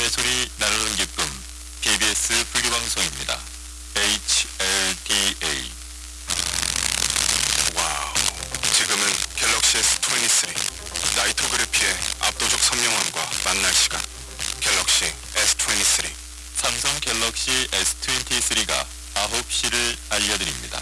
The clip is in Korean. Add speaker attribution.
Speaker 1: 새소리 나누는 기쁨 KBS 불교방송입니다. HLDA
Speaker 2: 와우. 지금은 갤럭시 S23 나이토 그래피의 압도적 선명함과 만날 시간. 갤럭시 S23.
Speaker 1: 삼성 갤럭시 S23가 9시를 알려드립니다.